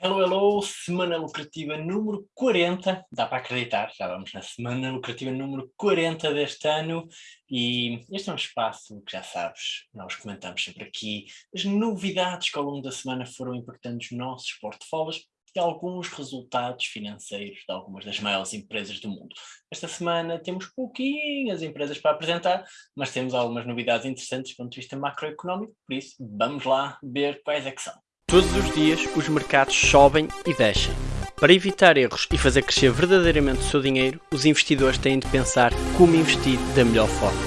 Hello, hello, semana lucrativa número 40, dá para acreditar, já vamos na semana lucrativa número 40 deste ano e este é um espaço que já sabes, nós comentamos sempre aqui as novidades que ao longo da semana foram impactando os nossos portfólios e alguns resultados financeiros de algumas das maiores empresas do mundo. Esta semana temos pouquinhas empresas para apresentar, mas temos algumas novidades interessantes do ponto de vista macroeconómico, por isso vamos lá ver quais é que são. Todos os dias os mercados sobem e descem. Para evitar erros e fazer crescer verdadeiramente o seu dinheiro, os investidores têm de pensar como investir da melhor forma.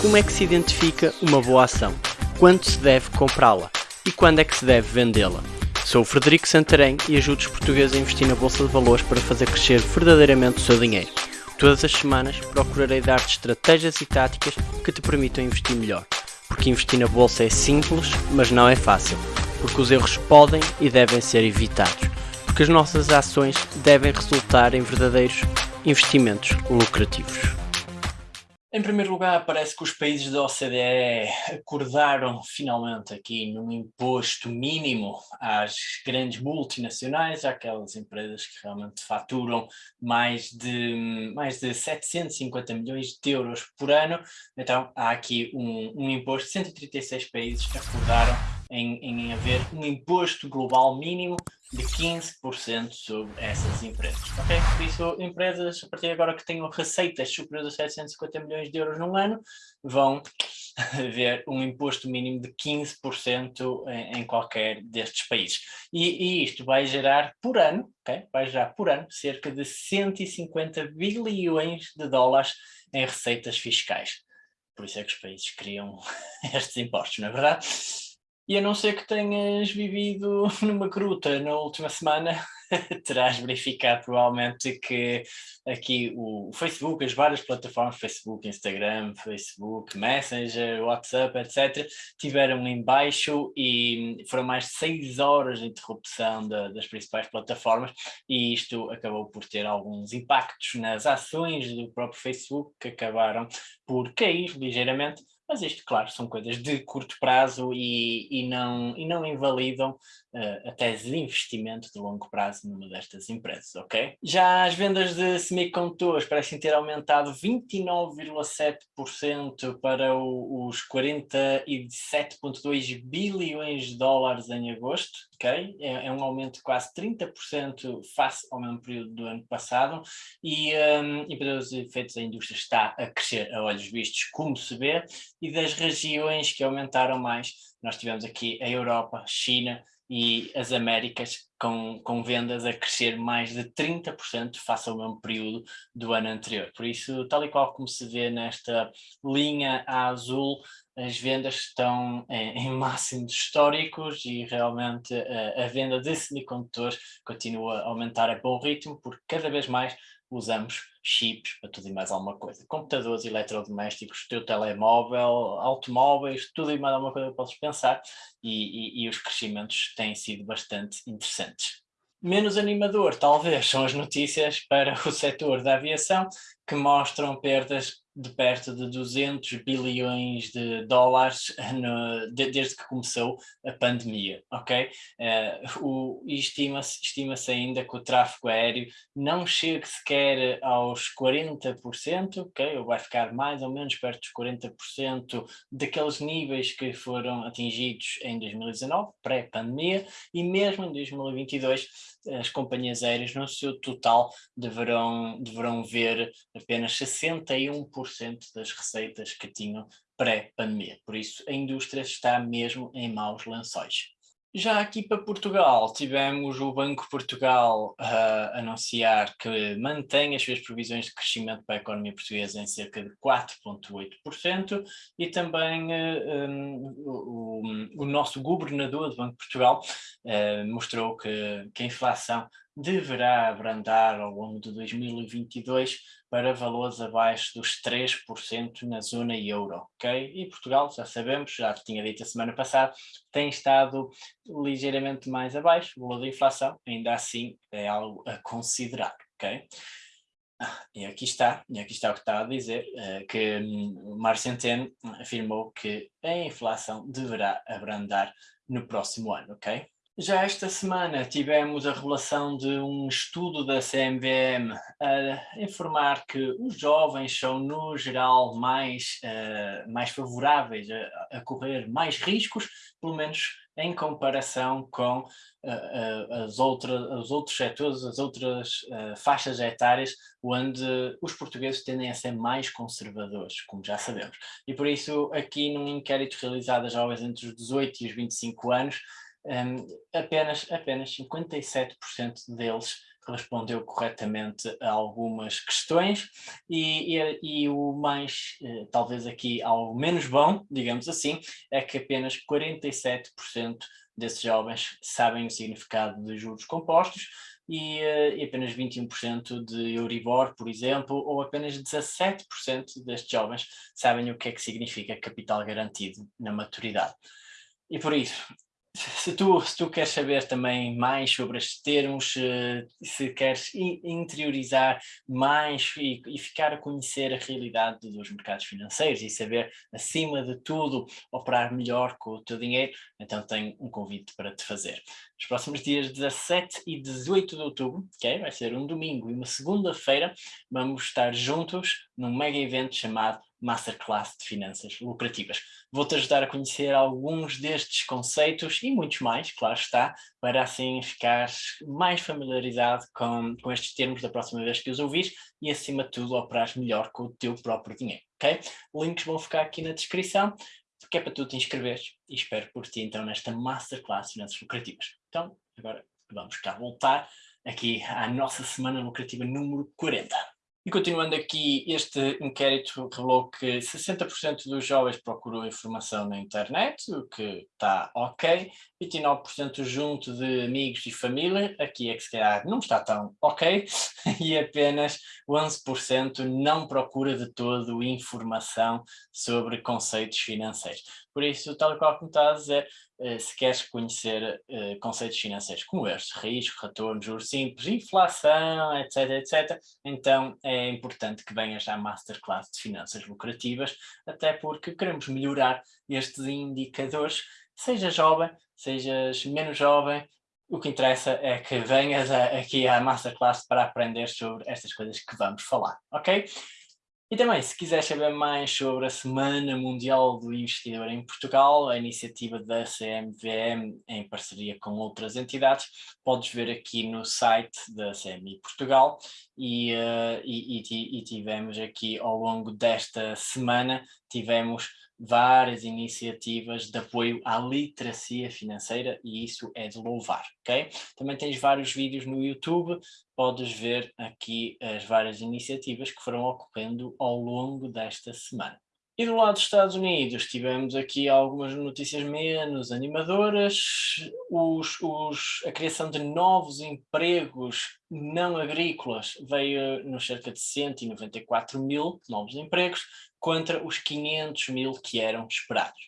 Como é que se identifica uma boa ação? Quando se deve comprá-la? E quando é que se deve vendê-la? Sou o Frederico Santarém e ajudo os portugueses a investir na Bolsa de Valores para fazer crescer verdadeiramente o seu dinheiro. Todas as semanas procurarei dar-te estratégias e táticas que te permitam investir melhor. Porque investir na Bolsa é simples, mas não é fácil porque os erros podem e devem ser evitados, porque as nossas ações devem resultar em verdadeiros investimentos lucrativos. Em primeiro lugar, parece que os países da OCDE acordaram finalmente aqui num imposto mínimo às grandes multinacionais, aquelas empresas que realmente faturam mais de, mais de 750 milhões de euros por ano. Então há aqui um, um imposto, 136 países acordaram em, em haver um imposto global mínimo de 15% sobre essas empresas, ok? Por isso, empresas, a partir de agora que tenham receitas superiores a 750 milhões de euros num ano, vão ver um imposto mínimo de 15% em, em, qualquer destes países. E, e, isto vai gerar por ano, ok? Vai gerar por ano cerca de 150 bilhões de dólares em receitas fiscais. Por isso é que os países criam estes impostos, não é verdade? E a não ser que tenhas vivido numa gruta na última semana, terás verificado provavelmente que aqui o Facebook, as várias plataformas, Facebook, Instagram, Facebook, Messenger, WhatsApp, etc., tiveram em baixo e foram mais de seis horas de interrupção de, das principais plataformas e isto acabou por ter alguns impactos nas ações do próprio Facebook que acabaram por cair ligeiramente, mas isto, claro, são coisas de curto prazo e, e, não, e não invalidam uh, a tese de investimento de longo prazo numa destas empresas, ok? Já as vendas de semicondutores parecem ter aumentado 29,7% para o, os 47,2 bilhões de dólares em agosto, É, é, um aumento de quase 30% face ao mesmo período do ano passado e, um, e para os efeitos a indústria está a crescer a olhos vistos, como se vê, e das regiões que aumentaram mais, nós tivemos aqui a Europa, China e as Américas com, com vendas a crescer mais de 30% face ao mesmo período do ano anterior. Por isso, tal e qual como se vê nesta linha azul, as vendas estão em, em máximos históricos e realmente a, a venda de semicondutores continua a aumentar a bom ritmo, porque cada vez mais usamos chips para tudo e mais alguma coisa. Computadores, eletrodomésticos, teu telemóvel, automóveis, tudo e mais alguma coisa que podes pensar e, e, e os crescimentos têm sido bastante interessantes. Menos animador, talvez, são as notícias para o setor da aviação, que mostram perdas de perto de 200 bilhões de dólares no, de, desde que começou a pandemia, ok? Uh, Estima-se estima ainda que o tráfego aéreo não chegue sequer aos 40%, ok? Ou vai ficar mais ou menos perto dos 40% daqueles níveis que foram atingidos em 2019, pré-pandemia, e mesmo em 2022 as companhias aéreas no seu total deverão, deverão ver apenas 61% das receitas que tinham pré-pandemia. Por isso, a indústria está mesmo em maus lençóis. Já aqui para Portugal, tivemos o Banco Portugal uh, anunciar que mantém as suas previsões de crescimento para a economia portuguesa em cerca de 4,8% e também uh, um, o, o, nosso governador do Banco Portugal uh, mostrou que, que a inflação deverá abrandar ao longo de 2022 para valores abaixo dos 3% na zona euro, ok? E Portugal, já sabemos, já tinha dito a semana passada, tem estado ligeiramente mais abaixo, o valor da inflação, ainda assim é algo a considerar, ok? E aqui está, e aqui está o que está a dizer, uh, que Mário Centeno afirmou que a inflação deverá abrandar no próximo ano, ok? Já esta semana tivemos a revelação de um estudo da CMVM a informar que os jovens são, no geral, mais, uh, mais favoráveis a, a, correr mais riscos, pelo menos em comparação com uh, uh, as outras, os outros setores, as outras faixas etárias, onde os portugueses tendem a ser mais conservadores, como já sabemos. E por isso, aqui num inquérito realizado a jovens entre os 18 e os 25 anos, um, apenas, apenas 57% deles respondeu corretamente a algumas questões e, e, e o mais, eh, talvez aqui algo menos bom, digamos assim, é que apenas 47% desses jovens sabem o significado de juros compostos e, uh, e apenas 21% de Euribor, por exemplo, ou apenas 17% destes jovens sabem o que é que significa capital garantido na maturidade. E por isso, se tu, se tu queres saber também mais sobre estes termos, se queres interiorizar mais e, e, ficar a conhecer a realidade dos mercados financeiros e saber, acima de tudo, operar melhor com o teu dinheiro, então tenho um convite para te fazer. Nos próximos dias 17 e 18 de outubro, okay, vai ser um domingo e uma segunda-feira, vamos estar juntos num mega evento chamado Masterclass de Finanças Lucrativas. Vou-te ajudar a conhecer alguns destes conceitos e muitos mais, claro está, para assim ficares mais familiarizado com, com estes termos da próxima vez que os ouvires e acima de tudo operares melhor com o teu próprio dinheiro, ok? Links vão ficar aqui na descrição, que é para tu te inscreveres e espero por ti então nesta Masterclass de Finanças Lucrativas. Então, agora vamos cá voltar aqui à nossa semana lucrativa número 40. E continuando aqui, este inquérito revelou que 60% dos jovens procuram informação na internet, o que está ok, 29% junto de amigos e família, aqui é que se calhar não está tão ok, e apenas 11% não procura de todo informação sobre conceitos financeiros. Por isso, tal qual como está a dizer, eh, se queres conhecer uh, conceitos financeiros como estes, risco, retorno, juros simples, inflação, etc, etc, então é importante que venhas à Masterclass de Finanças Lucrativas, até porque queremos melhorar estes indicadores, seja jovem, sejas menos jovem, o que interessa é que venhas a, aqui à Masterclass para aprender sobre estas coisas que vamos falar, ok? E também, se quiser saber mais sobre a Semana Mundial do Investidor em Portugal, a iniciativa da CMVM em parceria com outras entidades, podes ver aqui no site da CMI Portugal e, uh, e, e, e tivemos aqui ao longo desta semana, tivemos várias iniciativas de apoio à literacia financeira e isso é de louvar, ok? Também tens vários vídeos no YouTube, podes ver aqui as várias iniciativas que foram ocorrendo ao longo desta semana. E do lado dos Estados Unidos tivemos aqui algumas notícias menos animadoras, os, os, a criação de novos empregos não agrícolas veio nos cerca de 194 mil novos empregos, contra os 500 mil que eram esperados?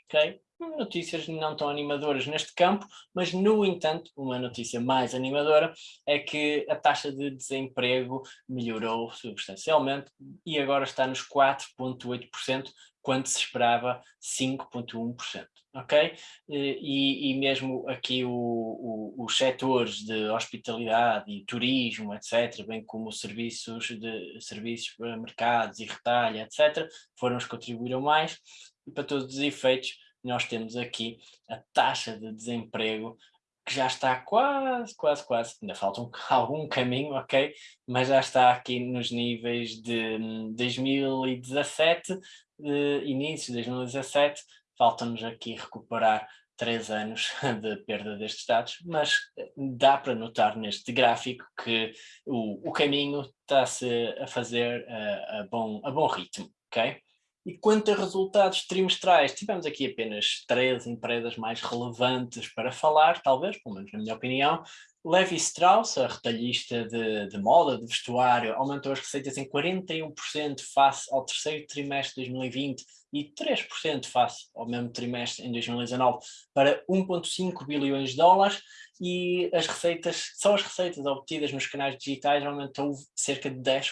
Notícias não tão animadoras neste campo, mas no entanto, uma notícia mais animadora é que a taxa de desemprego melhorou substancialmente e agora está nos 4,8%, quando se esperava 5,1%, ok? E, e, mesmo aqui o, o, os setores de hospitalidade e turismo, etc., bem como os serviços, de, serviços para mercados e retalho, etc., foram os que contribuíram mais, e para todos os efeitos, nós temos aqui a taxa de desemprego que já está quase, quase, quase, ainda falta um, algum caminho, ok? Mas já está aqui nos níveis de 2017, de início de 2017, falta-nos aqui recuperar três anos de perda destes dados, mas dá para notar neste gráfico que o, o caminho está-se a fazer a, a, bom, a bom ritmo, ok? E quanto a resultados trimestrais, tivemos aqui apenas três empresas mais relevantes para falar, talvez, pelo menos na minha opinião, Levi Strauss, a retalhista de, de, moda, de vestuário, aumentou as receitas em 41% face ao terceiro trimestre de 2020 e 3% face ao mesmo trimestre em 2019 para 1.5 bilhões de dólares e as receitas, só as receitas obtidas nos canais digitais aumentou cerca de 10%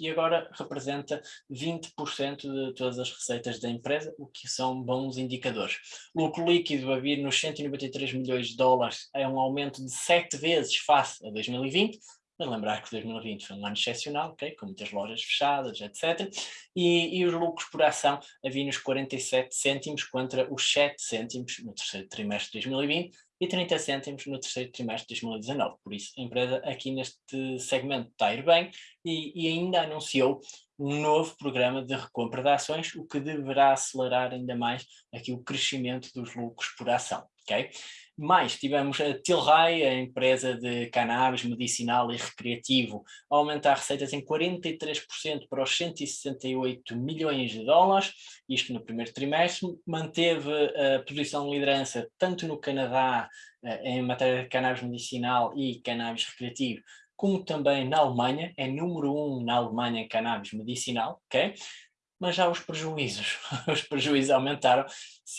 e agora representa 20% de todas as receitas da empresa, o que são bons indicadores. Lucro líquido a vir nos 193 milhões de dólares é um aumento de 7 vezes face a 2020, mas lembrar que 2020 foi um ano excepcional, okay? com muitas lojas fechadas, etc. E, e os lucros por ação haviam nos 47 cêntimos contra os 7 cêntimos no terceiro trimestre de 2020 e 30 cêntimos no terceiro trimestre de 2019. Por isso, a empresa aqui neste segmento está a ir bem e, e ainda anunciou um novo programa de recompra de ações, o que deverá acelerar ainda mais aqui o crescimento dos lucros por ação. Okay? Mais, tivemos a Tilray, a empresa de cannabis medicinal e recreativo, a aumentar receitas em 43% para os 168 milhões de dólares, isto no primeiro trimestre, manteve a posição de liderança tanto no Canadá, eh, em matéria de cannabis medicinal e cannabis recreativo, como também na Alemanha, é número um na Alemanha em cannabis medicinal, ok? mas já os prejuízos, os prejuízos aumentaram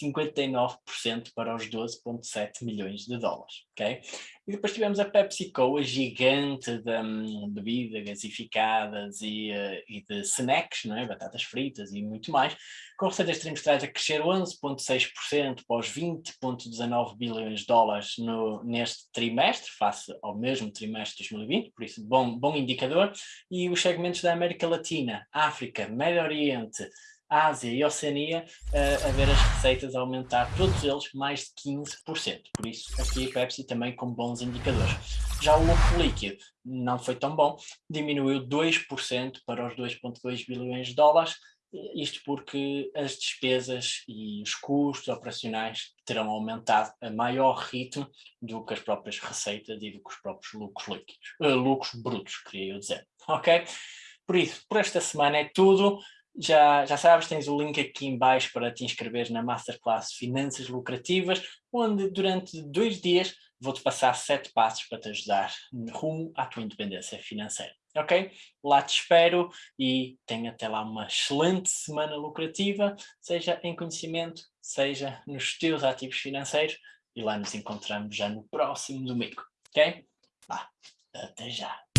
59% para os 12,7 milhões de dólares, ok? E depois tivemos a PepsiCo, a gigante de um, bebidas gasificadas e, uh, e de snacks, não é? batatas fritas e muito mais, com receitas trimestrais a crescer 11,6% para os 20,19 bilhões de dólares no, neste trimestre, face ao mesmo trimestre de 2020, por isso bom, bom indicador, e os segmentos da América Latina, África, Médio Oriente, Ásia e Oceania uh, a ver as receitas aumentar, todos eles mais de 15%. Por isso, aqui a Pepsi também com bons indicadores. Já o lucro líquido não foi tão bom, diminuiu 2% para os 2,2 bilhões de dólares, isto porque as despesas e os custos operacionais terão aumentado a maior ritmo do que as próprias receitas e do que os próprios lucros líquidos, uh, lucros brutos, queria eu dizer, ok? Por isso, por esta semana é tudo. Já, já sabes, tens o link aqui em baixo para te inscrever na Masterclass Finanças Lucrativas, onde durante dois dias vou-te passar sete passos para te ajudar rumo à tua independência financeira. Ok? Lá te espero e tenha até lá uma excelente semana lucrativa, seja em conhecimento, seja nos teus ativos financeiros e lá nos encontramos já no próximo domingo. Ok? Vá, até já!